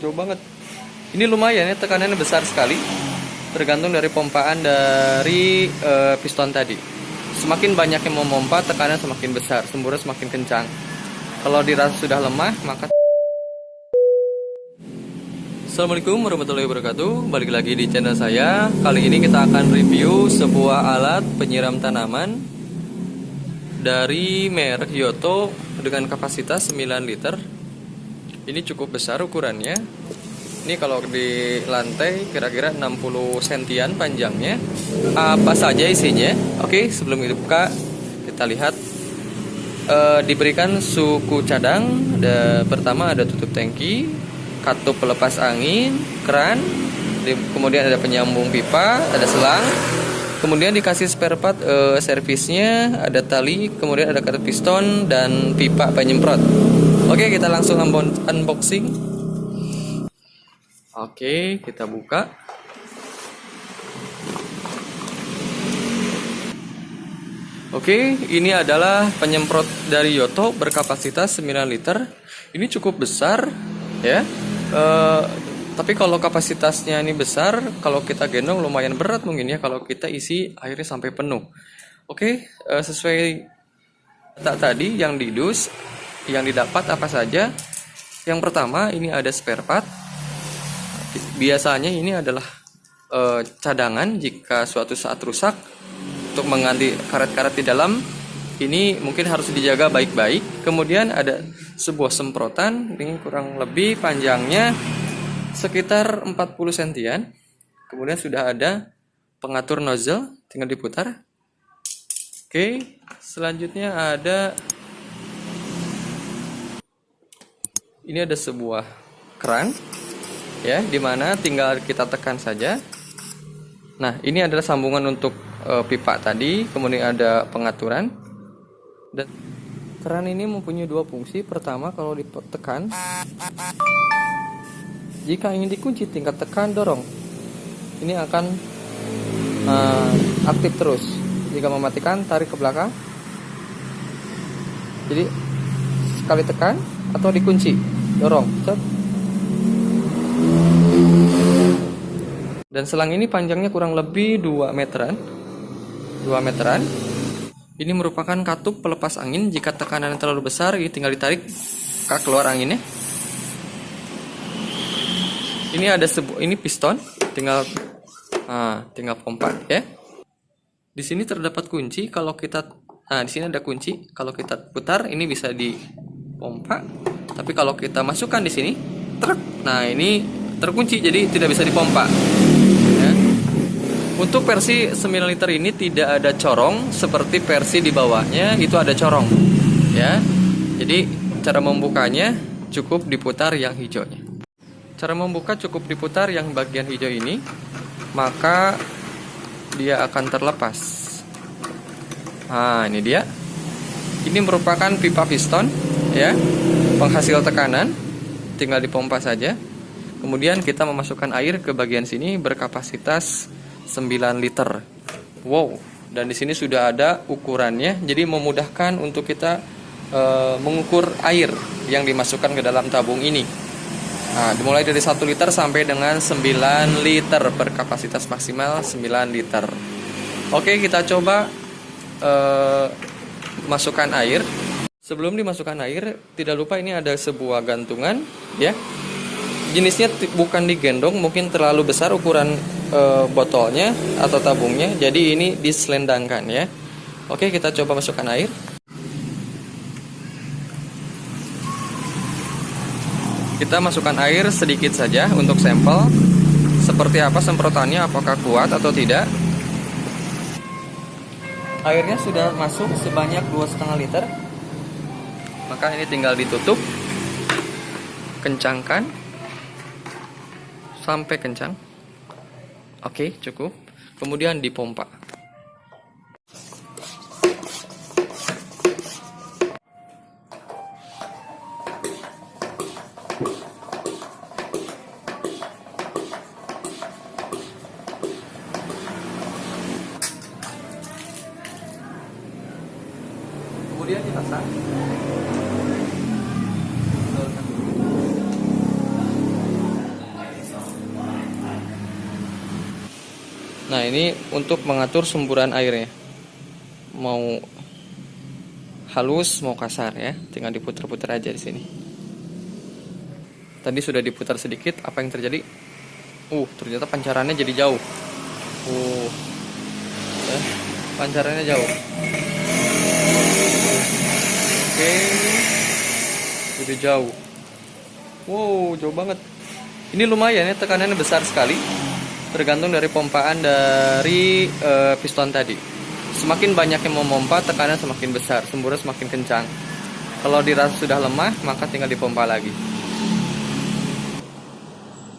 jauh banget. Ini lumayan ya tekanannya besar sekali. Tergantung dari pompaan dari eh, piston tadi. Semakin banyak yang memompa tekanan semakin besar semburnya semakin kencang. Kalau dirasa sudah lemah maka Assalamualaikum warahmatullahi wabarakatuh. Balik lagi di channel saya. Kali ini kita akan review sebuah alat penyiram tanaman Dari merek Yoto Dengan kapasitas 9 liter Ini cukup besar ukurannya. Ini kalau di lantai kira-kira 60 sentian panjangnya. Apa saja isinya? Oke sebelum kita buka Kita lihat. E, Diberikan suku cadang. Ada, Pertama ada tutup tangki katup pelepas angin, keran, kemudian ada penyambung pipa, ada selang, kemudian dikasih spare part e, servisnya, ada tali, kemudian ada karet piston dan pipa penyemprot. Oke, kita langsung unboxing. Oke, kita buka. Oke, ini adalah penyemprot dari Yoto berkapasitas 9 liter. Ini cukup besar, ya Uh, tapi kalau kapasitasnya ini besar, kalau kita gendong lumayan berat mungkin ya kalau kita isi airnya sampai penuh. Oke, eh, sesuai data tadi yang didus, yang didapat apa saja? Yang pertama ini ada spare part. Biasanya ini adalah uh, cadangan jika suatu saat rusak untuk mengganti karet-karet di dalam ini mungkin harus dijaga baik-baik. Kemudian ada sebuah semprotan, ini kurang lebih panjangnya sekitar 40 sentian. Kemudian sudah ada pengatur nozzle, tinggal diputar. Oke, selanjutnya ada ini ada sebuah keran ya, di mana tinggal kita tekan saja. Nah, ini adalah sambungan untuk e, pipa tadi, kemudian ada pengaturan. Dan keran ini mempunyai dua fungsi. Pertama kalau ditekan jika ingin dikunci tingkat tekan dorong. Ini akan uh, aktif terus. Jika mematikan tarik ke belakang. Jadi sekali tekan atau dikunci dorong Cet. dan selang ini panjangnya kurang lebih 2 meteran 2 meteran ini merupakan katup pelepas angin. Jika tekanan terlalu besar, ini tinggal ditarik ke keluar anginnya. Ini ada sebuah ini piston, tinggal ah, tinggal pompa ya. Di sini terdapat kunci kalau kita nah di sini ada kunci. Kalau kita putar ini bisa dipompa. Tapi kalau kita masukkan di sini, truk. Nah, ini terkunci jadi tidak bisa dipompa. Untuk versi 9 liter ini tidak ada corong seperti versi di bawahnya itu ada corong. Ya. Jadi cara membukanya cukup diputar yang hijaunya. Cara membuka cukup diputar yang bagian hijau ini, maka dia akan terlepas. Nah, ini dia. Ini merupakan pipa piston ya, penghasil tekanan. Tinggal dipompa saja. Kemudian kita memasukkan air ke bagian sini berkapasitas 9 liter. Wow, dan di sini sudah ada ukurannya, jadi memudahkan untuk kita e, mengukur air yang dimasukkan ke dalam tabung ini. Nah, dimulai dari 1 liter sampai dengan 9 liter berkapasitas maksimal 9 liter. Oke, kita coba e, masukkan air. Sebelum dimasukkan air, tidak lupa ini ada sebuah gantungan, ya. Jenisnya bukan digendong, mungkin terlalu besar ukuran e, botolnya atau tabungnya. Jadi ini diselendangkan ya. Oke kita coba masukkan air. Kita masukkan air sedikit saja untuk sampel. Seperti apa semprotannya? Apakah kuat atau tidak? Airnya sudah masuk sebanyak 2,5 liter maka ini tinggal ditutup kencangkan sampai kencang Oke, cukup. Kemudian dipompa. Kemudian dipasang. Nah, ini untuk mengatur semburan airnya. Mau halus, mau kasar ya. Tinggal diputar-putar aja di sini. Tadi sudah diputar sedikit, apa yang terjadi? Uh, ternyata pancarannya jadi jauh. Uh. Ya, pancarannya jauh. Oke. Jadi jauh. Wow, jauh banget. Ini lumayan ya, tekanannya besar sekali tergantung dari pompaan dari uh, piston tadi. Semakin banyak yang memompa, tekanan semakin besar, semburan semakin kencang. Kalau dirasa sudah lemah, maka tinggal dipompa lagi.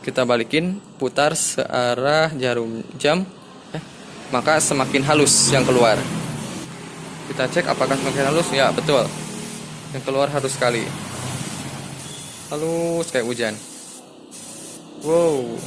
Kita balikin, putar searah jarum jam, eh, maka semakin halus yang keluar. Kita cek apakah semakin halus? Ya, betul. Yang keluar halus sekali. Halus kayak hujan. Wow,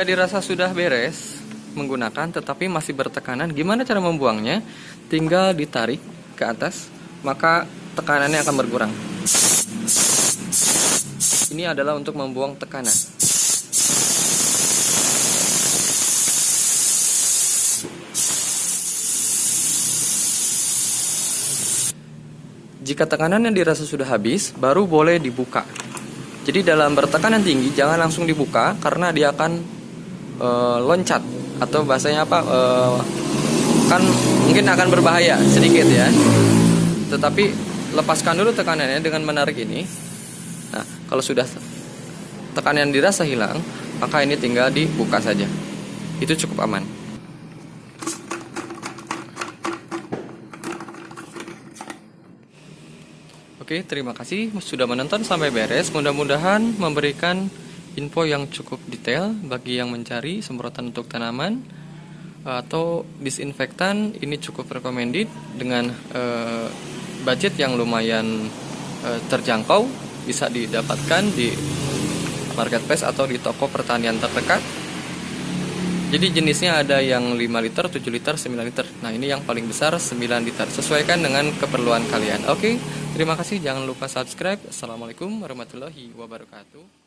Jika dirasa sudah beres menggunakan tetapi masih bertekanan, gimana cara membuangnya? Tinggal ditarik ke atas, maka tekanannya akan berkurang. Ini adalah untuk membuang tekanan. Jika tekanan yang dirasa sudah habis, baru boleh dibuka. Jadi dalam bertekanan tinggi jangan langsung dibuka karena dia akan uh, loncat atau bahasanya apa uh, kan mungkin akan berbahaya sedikit ya. Tetapi lepaskan dulu tekanannya dengan menarik ini. Nah kalau sudah tekanan dirasa hilang maka ini tinggal dibuka saja. Itu cukup aman. Oke, terima kasih sudah menonton sampai beres. Mudah-mudahan memberikan info yang cukup detail bagi yang mencari semprotan untuk tanaman atau disinfektan ini cukup recommended dengan uh, budget yang lumayan uh, terjangkau bisa didapatkan di marketplace atau di toko pertanian terdekat. Jadi jenisnya ada yang 5 liter, 7 liter, 9 liter. Nah ini yang paling besar 9 liter. Sesuaikan dengan keperluan kalian. Oke, terima kasih. Jangan lupa subscribe. Assalamualaikum warahmatullahi wabarakatuh